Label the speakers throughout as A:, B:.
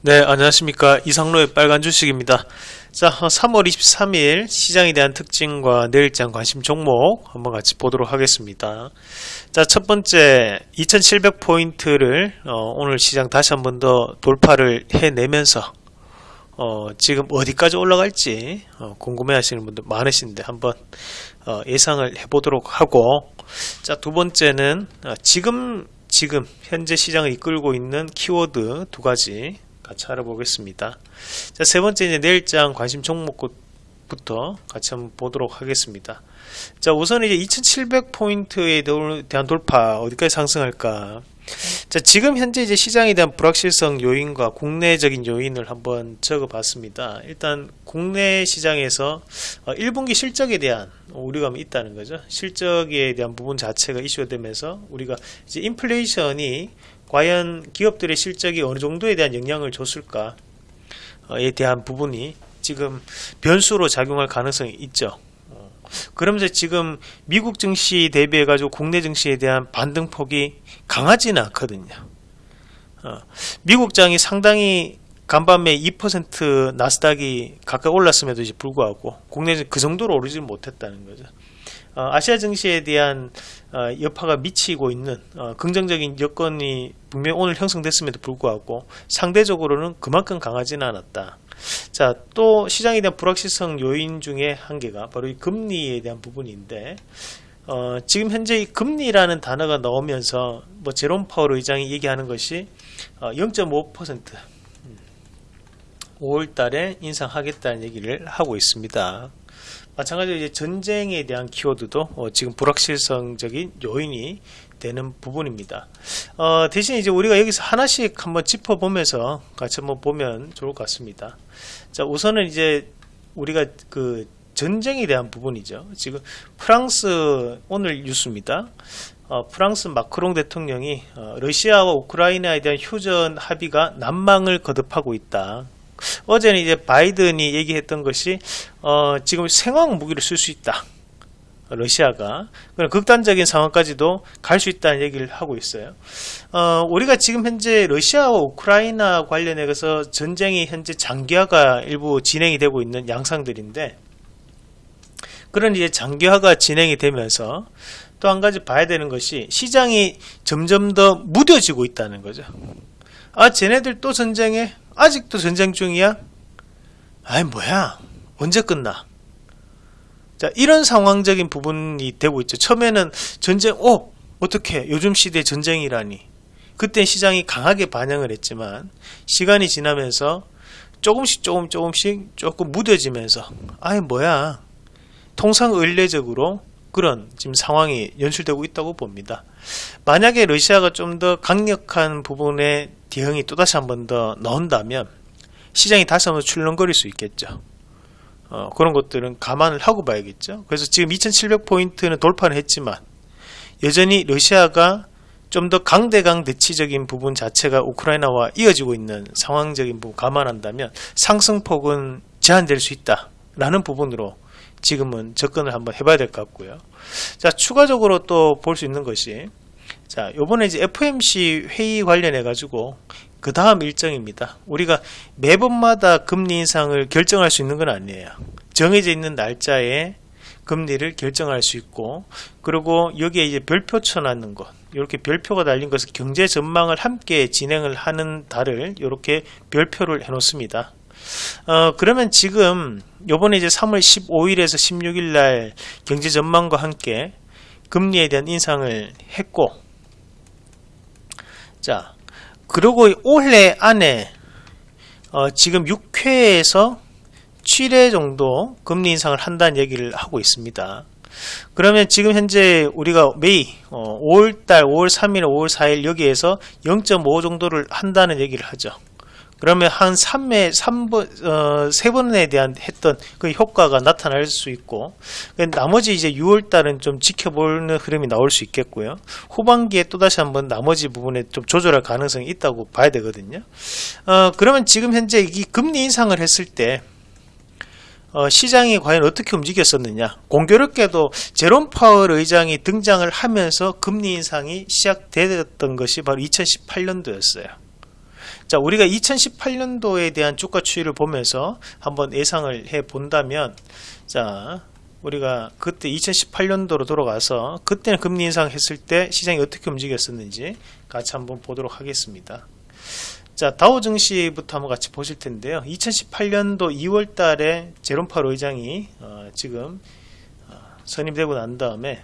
A: 네, 안녕하십니까. 이상로의 빨간 주식입니다. 자, 3월 23일 시장에 대한 특징과 내일장 관심 종목 한번 같이 보도록 하겠습니다. 자, 첫 번째 2700포인트를 어, 오늘 시장 다시 한번 더 돌파를 해내면서 어, 지금 어디까지 올라갈지 어, 궁금해 하시는 분들 많으신데 한번 어, 예상을 해보도록 하고 자, 두 번째는 어, 지금 지금 현재 시장을 이끌고 있는 키워드 두 가지 같이 알아보겠습니다. 자, 세 번째 이제 내일장 관심 종목부터 같이 한번 보도록 하겠습니다. 자, 우선 이제 2700포인트에 대한 돌파 어디까지 상승할까? 자, 지금 현재 이제 시장에 대한 불확실성 요인과 국내적인 요인을 한번 적어 봤습니다. 일단 국내 시장에서 1분기 어, 실적에 대한 우려감이 있다는 거죠. 실적에 대한 부분 자체가 이슈가 되면서 우리가 이제 인플레이션이 과연 기업들의 실적이 어느 정도에 대한 영향을 줬을까에 대한 부분이 지금 변수로 작용할 가능성이 있죠. 어, 그러면서 지금 미국 증시 대비해 가지고 국내 증시에 대한 반등폭이 강하지는 않거든요. 어, 미국장이 상당히 간밤에 2% 나스닥이 가까이 올랐음에도 불구하고 국내에서 그 정도로 오르지 못했다는 거죠. 어, 아시아 증시에 대한 어, 여파가 미치고 있는 어, 긍정적인 여건이 분명 오늘 형성됐음에도 불구하고 상대적으로는 그만큼 강하지는 않았다. 자, 또 시장에 대한 불확실성 요인 중에 한 개가 바로 이 금리에 대한 부분인데 어, 지금 현재 이 금리라는 단어가 나오면서 뭐 제롬 파월 의장이 얘기하는 것이 어, 0.5% 5월 달에 인상하겠다는 얘기를 하고 있습니다. 마찬가지로 이제 전쟁에 대한 키워드도 어, 지금 불확실성적인 요인이 되는 부분입니다. 어, 대신 이제 우리가 여기서 하나씩 한번 짚어보면서 같이 한번 보면 좋을 것 같습니다. 자, 우선은 이제 우리가 그 전쟁에 대한 부분이죠. 지금 프랑스 오늘 뉴스입니다. 어, 프랑스 마크롱 대통령이 어, 러시아와 우크라이나에 대한 휴전 합의가 난망을 거듭하고 있다. 어제는 이제 바이든이 얘기했던 것이 어, 지금 생화학 무기를 쓸 수 있다. 러시아가 그런 극단적인 상황까지도 갈 수 있다는 얘기를 하고 있어요. 어, 우리가 지금 현재 러시아와 우크라이나 관련해서 전쟁이 현재 장기화가 일부 진행이 되고 있는 양상들인데 그런 이제 장기화가 진행이 되면서 또 한 가지 봐야 되는 것이 시장이 점점 더 무뎌지고 있다는 거죠. 아, 쟤네들 또 전쟁에 아직도 전쟁 중이야? 아이 뭐야? 언제 끝나? 자 이런 상황적인 부분이 되고 있죠. 처음에는 전쟁 어 어떻게 요즘 시대 전쟁이라니. 그때 시장이 강하게 반영을 했지만 시간이 지나면서 조금씩 조금 조금씩 조금 무뎌지면서 아이 뭐야? 통상 의례적으로 그런 지금 상황이 연출되고 있다고 봅니다. 만약에 러시아가 좀 더 강력한 부분에 대응이 또다시 한 번더 나온다면 시장이 다시 한번 출렁거릴 수 있겠죠. 어, 그런 것들은 감안을 하고 봐야겠죠. 그래서 지금 2700포인트는 돌파를 했지만 여전히 러시아가 좀 더 강대강 대치적인 부분 자체가 우크라이나와 이어지고 있는 상황적인 부분 감안한다면 상승폭은 제한될 수 있다 라는 부분으로 지금은 접근을 한번 해봐야 될 것 같고요. 자 추가적으로 또 볼 수 있는 것이 자, 요번에 이제 FMC 회의 관련해 가지고 그 다음 일정입니다. 우리가 매번마다 금리 인상을 결정할 수 있는 건 아니에요. 정해져 있는 날짜에 금리를 결정할 수 있고 그리고 여기에 이제 별표 쳐놨는 것 이렇게 별표가 달린 것은 경제 전망을 함께 진행을 하는 달을 이렇게 별표를 해 놓습니다. 어, 그러면 지금 요번에 이제 3월 15일에서 16일 날 경제 전망과 함께 금리에 대한 인상을 했고 자, 그리고 올해 안에 어, 지금 6회에서 7회 정도 금리 인상을 한다는 얘기를 하고 있습니다. 그러면 지금 현재 우리가 매일 어, 5월달, 5월 3일, 5월 4일 여기에서 0.5 정도를 한다는 얘기를 하죠. 그러면 한 3회, 3번, 어, 3번에 대한 했던 그 효과가 나타날 수 있고, 나머지 이제 6월달은 좀 지켜보는 흐름이 나올 수 있겠고요. 후반기에 또다시 한번 나머지 부분에 좀 조절할 가능성이 있다고 봐야 되거든요. 어, 그러면 지금 현재 이 금리 인상을 했을 때, 어, 시장이 과연 어떻게 움직였었느냐 공교롭게도 제롬 파월 의장이 등장을 하면서 금리 인상이 시작되었던 것이 바로 2018년도였어요 자, 우리가 2018년도에 대한 주가 추이를 보면서 한번 예상을 해 본다면, 자, 우리가 그때 2018년도로 돌아가서 그때는 금리 인상 했을 때 시장이 어떻게 움직였었는지 같이 한번 보도록 하겠습니다. 자, 다우 증시부터 한번 같이 보실 텐데요. 2018년도 2월 달에 제롬 파월 의장이 어, 지금 어, 선임되고 난 다음에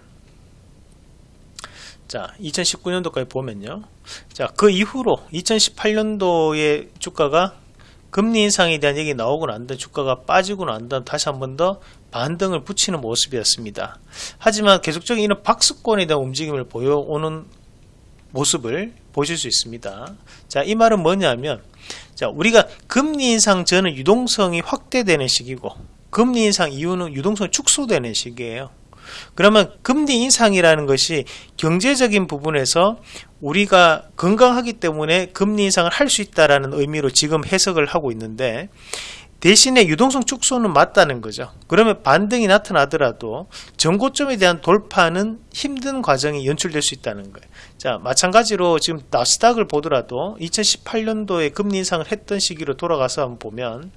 A: 자, 2019년도까지 보면요. 자, 그 이후로 2018년도의 주가가 금리 인상에 대한 얘기 나오고 난 다음 주가가 빠지고 난 다음 다시 한 번 더 반등을 붙이는 모습이었습니다. 하지만 계속적인 이런 박스권에 대한 움직임을 보여오는 모습을 보실 수 있습니다. 자, 이 말은 뭐냐면, 자, 우리가 금리 인상 전은 유동성이 확대되는 시기고, 금리 인상 이후는 유동성이 축소되는 시기예요. 그러면 금리 인상이라는 것이 경제적인 부분에서 우리가 건강하기 때문에 금리 인상을 할 수 있다라는 의미로 지금 해석을 하고 있는데 대신에 유동성 축소는 맞다는 거죠. 그러면 반등이 나타나더라도 전고점에 대한 돌파는 힘든 과정이 연출될 수 있다는 거예요. 자, 마찬가지로 지금 나스닥을 보더라도 2018년도에 금리 인상을 했던 시기로 돌아가서 한번 보면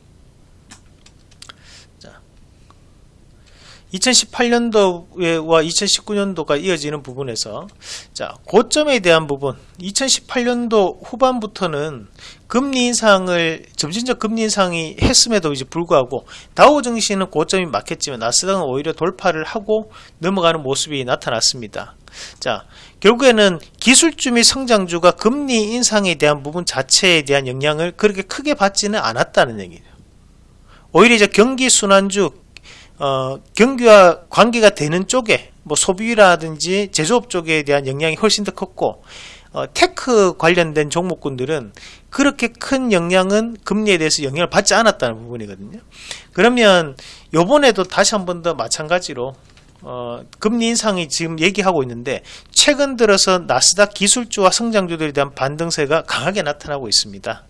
A: 2018년도와 2019년도가 이어지는 부분에서 자 고점에 대한 부분 2018년도 후반부터는 금리 인상을 점진적 금리 인상이 했음에도 이제 불구하고 다우 증시는 고점이 막혔지만 나스닥은 오히려 돌파를 하고 넘어가는 모습이 나타났습니다. 자 결국에는 기술주 및 성장주가 금리 인상에 대한 부분 자체에 대한 영향을 그렇게 크게 받지는 않았다는 얘기예요. 오히려 이제 경기 순환주 어, 경기와 관계가 되는 쪽에 뭐 소비라든지 제조업 쪽에 대한 영향이 훨씬 더 컸고 어, tech 관련된 종목군들은 그렇게 큰 영향은 금리에 대해서 영향을 받지 않았다는 부분이거든요. 그러면 요번에도 다시 한 번 더 마찬가지로 어, 금리 인상이 지금 얘기하고 있는데 최근 들어서 나스닥 기술주와 성장주들에 대한 반등세가 강하게 나타나고 있습니다.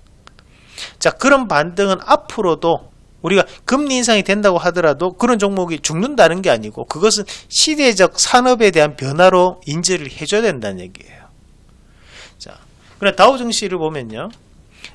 A: 자 그런 반등은 앞으로도 우리가 금리 인상이 된다고 하더라도 그런 종목이 죽는다는 게 아니고 그것은 시대적 산업에 대한 변화로 인지를 해줘야 된다는 얘기예요. 자, 그럼 다우 증시를 보면요.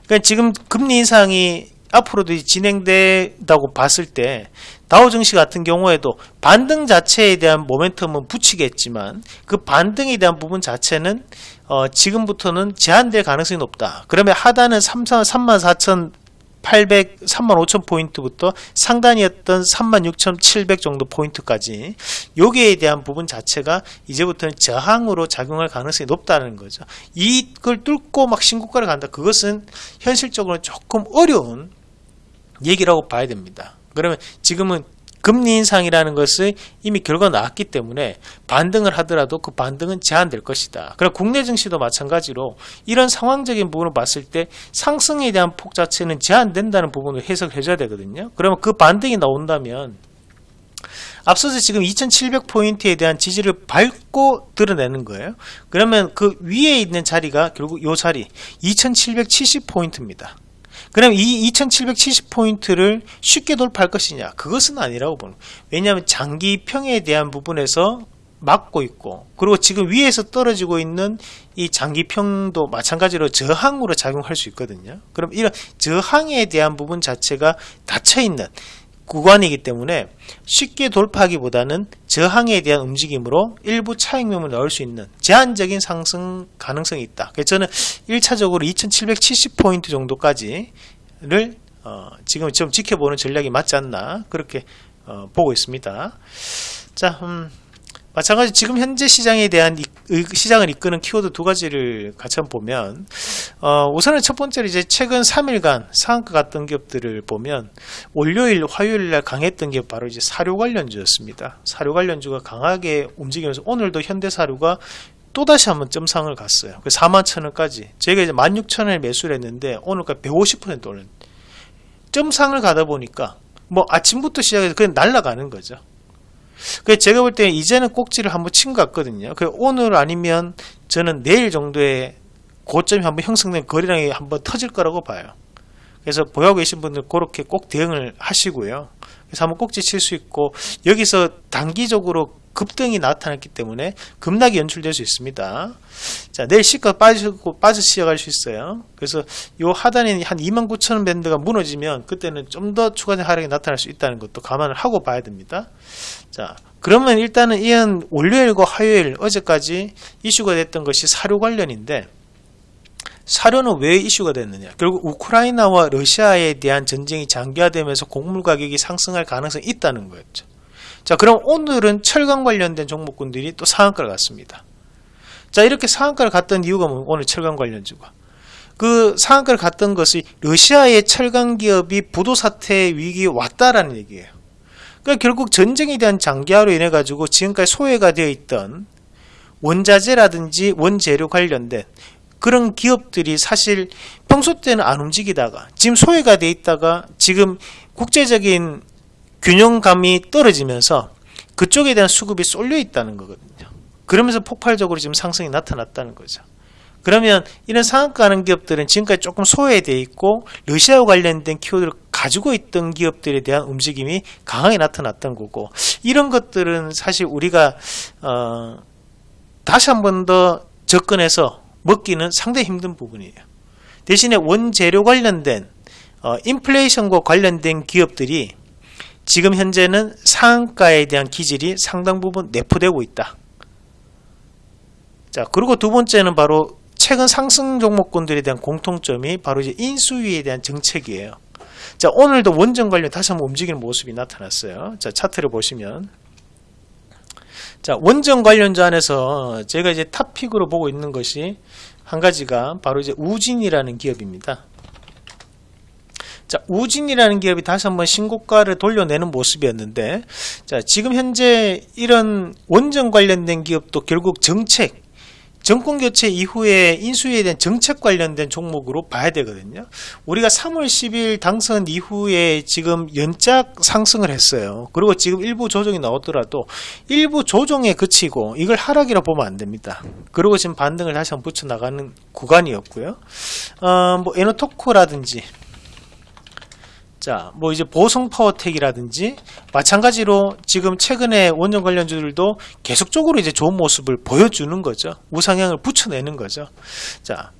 A: 그러니까 지금 금리 인상이 앞으로도 진행된다고 봤을 때 다우 증시 같은 경우에도 반등 자체에 대한 모멘텀은 붙이겠지만 그 반등에 대한 부분 자체는 어 지금부터는 제한될 가능성이 높다. 그러면 하단은 3 3 4 0 800, 35,000포인트부터 상단이었던 36,700 정도 포인트까지 여기에 대한 부분 자체가 이제부터는 저항으로 작용할 가능성이 높다는 거죠. 이걸 뚫고 막 신고가를 간다. 그것은 현실적으로 조금 어려운 얘기라고 봐야 됩니다. 그러면 지금은 금리 인상이라는 것을 이미 결과가 나왔기 때문에 반등을 하더라도 그 반등은 제한될 것이다. 그럼 국내 증시도 마찬가지로 이런 상황적인 부분을 봤을 때 상승에 대한 폭 자체는 제한된다는 부분을 해석을 해줘야 되거든요. 그러면 그 반등이 나온다면 앞서서 지금 2700포인트에 대한 지지를 밟고 드러내는 거예요. 그러면 그 위에 있는 자리가 결국 이 자리 2770포인트입니다. 그럼 이 2770포인트를 쉽게 돌파할 것이냐? 그것은 아니라고 보는 왜냐하면 장기 평에 대한 부분에서 막고 있고 그리고 지금 위에서 떨어지고 있는 이 장기평도 마찬가지로 저항으로 작용할 수 있거든요. 그럼 이런 저항에 대한 부분 자체가 닫혀 있는 구간이기 때문에 쉽게 돌파하기보다는 저항에 대한 움직임으로 일부 차익명을 넣을 수 있는 제한적인 상승 가능성이 있다. 그래서 저는 1차적으로 2770포인트 정도까지를 어, 지금 좀 지켜보는 전략이 맞지 않나 그렇게 어, 보고 있습니다. 자, 음, 마찬가지 지금 현재 시장에 대한 이, 시장을 이끄는 키워드 두 가지를 같이 한번 보면 어, 우선은 첫 번째로 이제 최근 3일간 상한가 갔던 기업들을 보면 월요일, 화요일 날 강했던 게 바로 이제 사료 관련주였습니다. 사료 관련주가 강하게 움직이면서 오늘도 현대사료가 또다시 한번 점상을 갔어요. 4만 천원까지. 저희가 이제 16,000원에 매수를 했는데 오늘까지 150% 오른 점상을 가다 보니까 뭐 아침부터 시작해서 그냥 날아가는 거죠. 그 제가 볼 때 이제는 꼭지를 한번 친 것 같거든요. 그 오늘 아니면 저는 내일 정도에 고점이 한번 형성된 거래량이 한번 터질 거라고 봐요. 그래서 보유하고 계신 분들 그렇게 꼭 대응을 하시고요. 그래서 한번 꼭지 칠 수 있고 여기서 단기적으로 급등이 나타났기 때문에 급락이 연출될 수 있습니다. 자, 내일 시가 빠지고 빠져 시작할 수 있어요. 그래서 요 하단에 한 29,000원 밴드가 무너지면 그때는 좀 더 추가적인 하락이 나타날 수 있다는 것도 감안을 하고 봐야 됩니다. 자, 그러면 일단은 이은 월요일과 화요일 어제까지 이슈가 됐던 것이 사료 관련인데 사료는 왜 이슈가 됐느냐? 결국 우크라이나와 러시아에 대한 전쟁이 장기화되면서 곡물 가격이 상승할 가능성이 있다는 거였죠. 자, 그럼 오늘은 철강 관련된 종목군들이 또 상한가를 갔습니다. 자, 이렇게 상한가를 갔던 이유가 뭐 오늘 철강 관련주가. 그 상한가를 갔던 것이 러시아의 철강 기업이 부도 사태 위기에 왔다라는 얘기예요. 그러니까 결국 전쟁에 대한 장기화로 인해 가지고 지금까지 소외가 되어 있던 원자재라든지 원재료 관련된 그런 기업들이 사실 평소 때는 안 움직이다가 지금 소외가 돼 있다가 지금 국제적인 균형감이 떨어지면서 그쪽에 대한 수급이 쏠려 있다는 거거든요. 그러면서 폭발적으로 지금 상승이 나타났다는 거죠. 그러면 이런 상한가하는 기업들은 지금까지 조금 소외되어 있고 러시아와 관련된 키워드를 가지고 있던 기업들에 대한 움직임이 강하게 나타났던 거고 이런 것들은 사실 우리가 어, 다시 한 번 더 접근해서 먹기는 상당히 힘든 부분이에요. 대신에 원재료 관련된 어, 인플레이션과 관련된 기업들이 지금 현재는 상한가에 대한 기질이 상당 부분 내포되고 있다. 자, 그리고 두 번째는 바로 최근 상승 종목군들에 대한 공통점이 바로 이제 인수위에 대한 정책이에요. 자, 오늘도 원전 관련 다시 한번 움직이는 모습이 나타났어요. 자, 차트를 보시면. 자, 원전 관련주 안에서 제가 이제 탑픽으로 보고 있는 것이 한 가지가 바로 이제 우진이라는 기업입니다. 자, 우진이라는 기업이 다시 한번 신고가를 돌려내는 모습이었는데, 자, 지금 현재 이런 원전 관련된 기업도 결국 정책, 정권 교체 이후에 인수위에 대한 정책 관련된 종목으로 봐야 되거든요. 우리가 3월 10일 당선 이후에 지금 연작 상승을 했어요. 그리고 지금 일부 조정이 나오더라도 일부 조정에 그치고 이걸 하락이라 보면 안 됩니다. 그리고 지금 반등을 다시 한번 붙여 나가는 구간이었고요. 어, 뭐 에너토코라든지 자, 뭐 이제 보성 파워텍이라든지 마찬가지로 지금 최근에 원전 관련주들도 계속적으로 이제 좋은 모습을 보여주는 거죠. 우상향을 붙여내는 거죠. 자,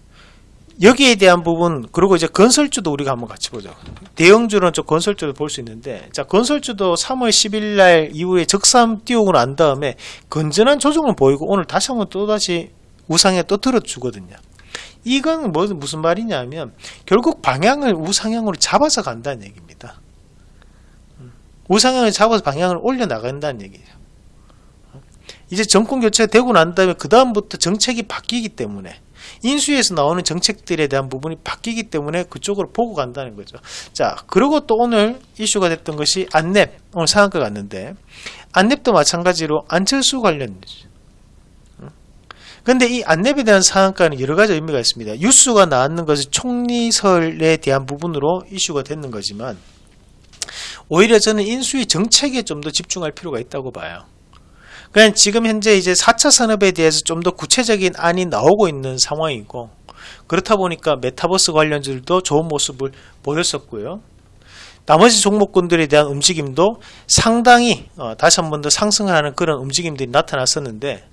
A: 여기에 대한 부분 그리고 이제 건설주도 우리가 한번 같이 보죠. 대형주는 좀 건설주도 볼 수 있는데 자 건설주도 3월 10일 날 이후에 적삼 띄우고 난 다음에 건전한 조정을 보이고 오늘 다시 한번 또다시 우상에 또 들어주거든요. 이건 뭐, 무슨 말이냐면 결국 방향을 우상향으로 잡아서 간다는 얘기입니다. 우상향을 잡아서 방향을 올려 나간다는 얘기예요. 이제 정권 교체가 되고 난 다음에 그 다음부터 정책이 바뀌기 때문에 인수위에서 나오는 정책들에 대한 부분이 바뀌기 때문에 그쪽으로 보고 간다는 거죠. 자, 그리고 또 오늘 이슈가 됐던 것이 안랩, 오늘 상한가 갔는데, 안랩도 마찬가지로 안철수 관련 이죠. 근데 이 안랩에 대한 상한가는 여러 가지 의미가 있습니다. 뉴스가 나왔는 것이 총리설에 대한 부분으로 이슈가 됐는 거지만 오히려 저는 인수위 정책에 좀 더 집중할 필요가 있다고 봐요. 그냥 지금 현재 이제 4차 산업에 대해서 좀 더 구체적인 안이 나오고 있는 상황이고 그렇다 보니까 메타버스 관련주들도 좋은 모습을 보였었고요. 나머지 종목군들에 대한 움직임도 상당히 어, 다시 한 번 더 상승하는 그런 움직임들이 나타났었는데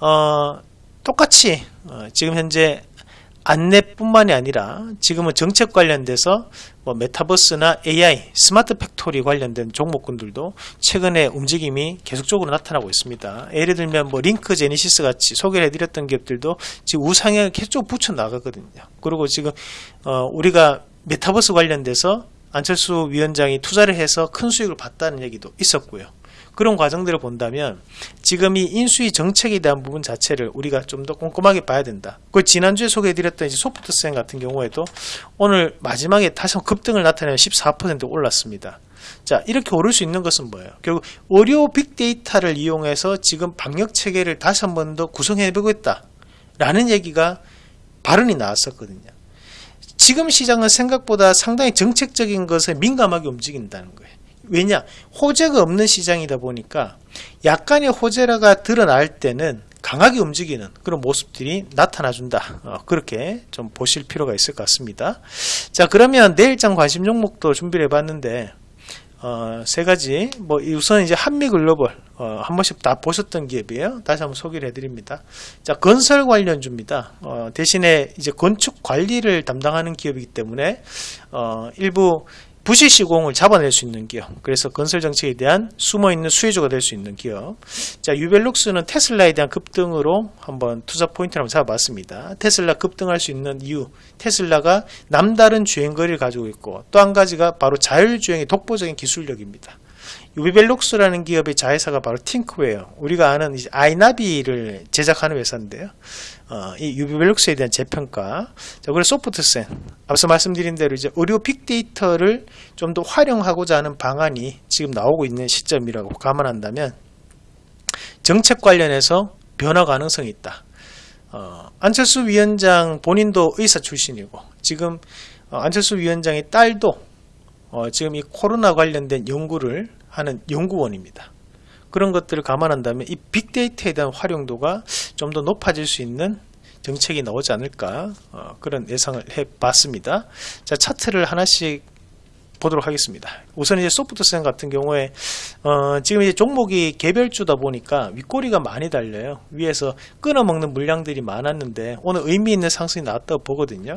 A: 어, 똑같이 어, 지금 현재 안내뿐만이 아니라 지금은 정책 관련돼서 뭐 메타버스나 AI, smart factory 관련된 종목군들도 최근에 움직임이 계속적으로 나타나고 있습니다. 예를 들면 뭐 링크 제니시스 같이 소개를 해드렸던 기업들도 지금 우상향을 계속 붙여 나가거든요. 그리고 지금 어 우리가 메타버스 관련돼서 안철수 위원장이 투자를 해서 큰 수익을 봤다는 얘기도 있었고요. 그런 과정들을 본다면 지금 이 인수위 정책에 대한 부분 자체를 우리가 좀 더 꼼꼼하게 봐야 된다. 그 지난주에 소개해드렸던 이제 소프트센 같은 경우에도 오늘 마지막에 다시 급등을 나타내면 14% 올랐습니다. 자 이렇게 오를 수 있는 것은 뭐예요? 결국 의료 빅데이터를 이용해서 지금 방역 체계를 다시 한 번 더 구성해 보겠다 라는 얘기가 발언이 나왔었거든요. 지금 시장은 생각보다 상당히 정책적인 것에 민감하게 움직인다는 거예요. 왜냐 호재가 없는 시장이다 보니까 약간의 호재라가 드러날 때는 강하게 움직이는 그런 모습들이 나타나준다 어, 그렇게 좀 보실 필요가 있을 것 같습니다 자 그러면 내일장 관심 종목도 준비를 해봤는데 어, 세 가지 뭐 우선 이제 한미글로벌 어, 한 번씩 다 보셨던 기업이에요. 다시 한번 소개를 해드립니다. 자 건설 관련주입니다. 어, 대신에 이제 건축 관리를 담당하는 기업이기 때문에 어, 일부 부실 시공을 잡아낼 수 있는 기업. 그래서 건설 정책에 대한 숨어 있는 수혜주가 될 수 있는 기업. 자, 유벨룩스는 테슬라에 대한 급등으로 한번 투자 포인트를 한번 잡아봤습니다. 테슬라 급등할 수 있는 이유. 테슬라가 남다른 주행 거리를 가지고 있고 또 한 가지가 바로 자율주행의 독보적인 기술력입니다. 유비벨룩스라는 기업의 자회사가 바로 팅크웨어. 우리가 아는 이제 아이나비를 제작하는 회사인데요. 어, 이 유비벨룩스에 대한 재평가. 자, 그리고 소프트센. 앞서 말씀드린 대로 이제 의료 빅데이터를 좀 더 활용하고자 하는 방안이 지금 나오고 있는 시점이라고 감안한다면 정책 관련해서 변화 가능성이 있다. 어, 안철수 위원장 본인도 의사 출신이고 지금 어, 안철수 위원장의 딸도 어, 지금 이 코로나 관련된 연구를 하는 연구원입니다. 그런 것들을 감안한다면 이 빅데이터에 대한 활용도가 좀 더 높아질 수 있는 정책이 나오지 않을까 어, 그런 예상을 해봤습니다. 자 차트를 하나씩 보도록 하겠습니다. 우선 이제 소프트센 같은 경우에 어, 지금 이제 종목이 개별주다 보니까 윗꼬리가 많이 달려요. 위에서 끊어먹는 물량들이 많았는데 오늘 의미 있는 상승이 나왔다고 보거든요.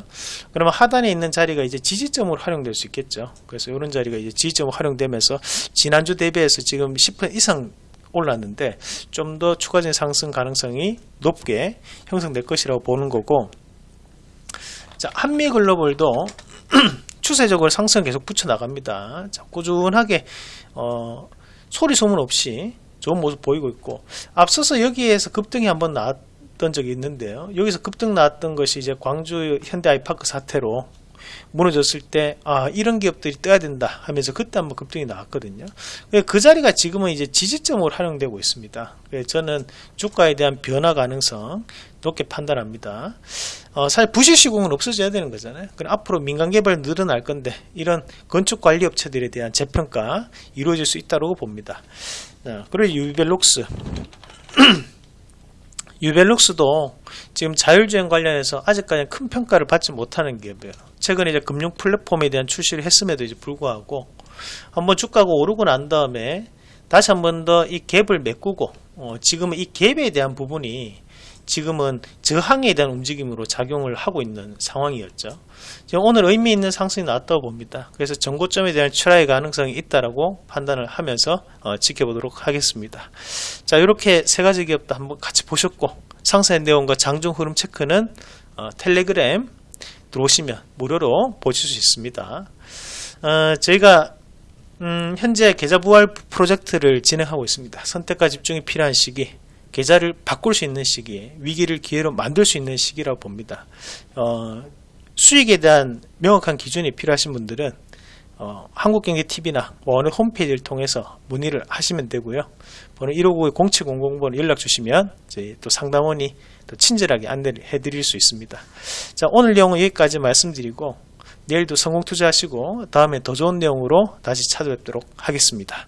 A: 그러면 하단에 있는 자리가 이제 지지점으로 활용될 수 있겠죠. 그래서 이런 자리가 이제 지지점으로 활용되면서 지난주 대비해서 지금 10% 이상 올랐는데 좀 더 추가적인 상승 가능성이 높게 형성될 것이라고 보는 거고 자 한미 글로벌도 추세적으로 상승 계속 붙여 나갑니다. 자, 꾸준하게 어, 소리 소문 없이 좋은 모습 보이고 있고 앞서서 여기에서 급등이 한번 나왔던 적이 있는데요. 여기서 급등 나왔던 것이 이제 광주 현대 아이파크 사태로 무너졌을 때, 아, 이런 기업들이 떠야 된다 하면서 그때 한번 급등이 나왔거든요. 그 자리가 지금은 이제 지지점으로 활용되고 있습니다. 저는 주가에 대한 변화 가능성 높게 판단합니다. 어, 사실 부실 시공은 없어져야 되는 거잖아요. 그럼 앞으로 민간 개발 늘어날 건데 이런 건축 관리 업체들에 대한 재평가 이루어질 수 있다고 봅니다. 어, 그리고 유벨록스 유벨룩스도 지금 자율주행 관련해서 아직까지 큰 평가를 받지 못하는 기업이에요. 최근에 이제 금융 플랫폼에 대한 출시를 했음에도 이제 불구하고 한번 주가가 오르고 난 다음에 다시 한번 더 이 갭을 메꾸고 어, 지금은 이 갭에 대한 부분이 지금은 저항에 대한 움직임으로 작용을 하고 있는 상황이었죠. 오늘 의미 있는 상승이 나왔다고 봅니다. 그래서 전고점에 대한 출하의 가능성이 있다라고 판단을 하면서 어, 지켜보도록 하겠습니다. 자, 이렇게 세 가지 기업도 한번 같이 보셨고 상세 내용과 장중 흐름 체크는 어, 텔레그램 들어오시면 무료로 보실 수 있습니다. 어, 저희가 음, 현재 계좌 부활 프로젝트를 진행하고 있습니다. 선택과 집중이 필요한 시기 계좌를 바꿀 수 있는 시기에 위기를 기회로 만들 수 있는 시기라고 봅니다. 어, 수익에 대한 명확한 기준이 필요하신 분들은 어, 한국경제TV나 뭐 어느 홈페이지를 통해서 문의를 하시면 되고요. 번호 159-0700번호 연락 주시면 저희 또 상담원이 또 친절하게 안내를 해드릴 수 있습니다. 자 오늘 내용은 여기까지 말씀드리고 내일도 성공 투자하시고 다음에 더 좋은 내용으로 다시 찾아뵙도록 하겠습니다.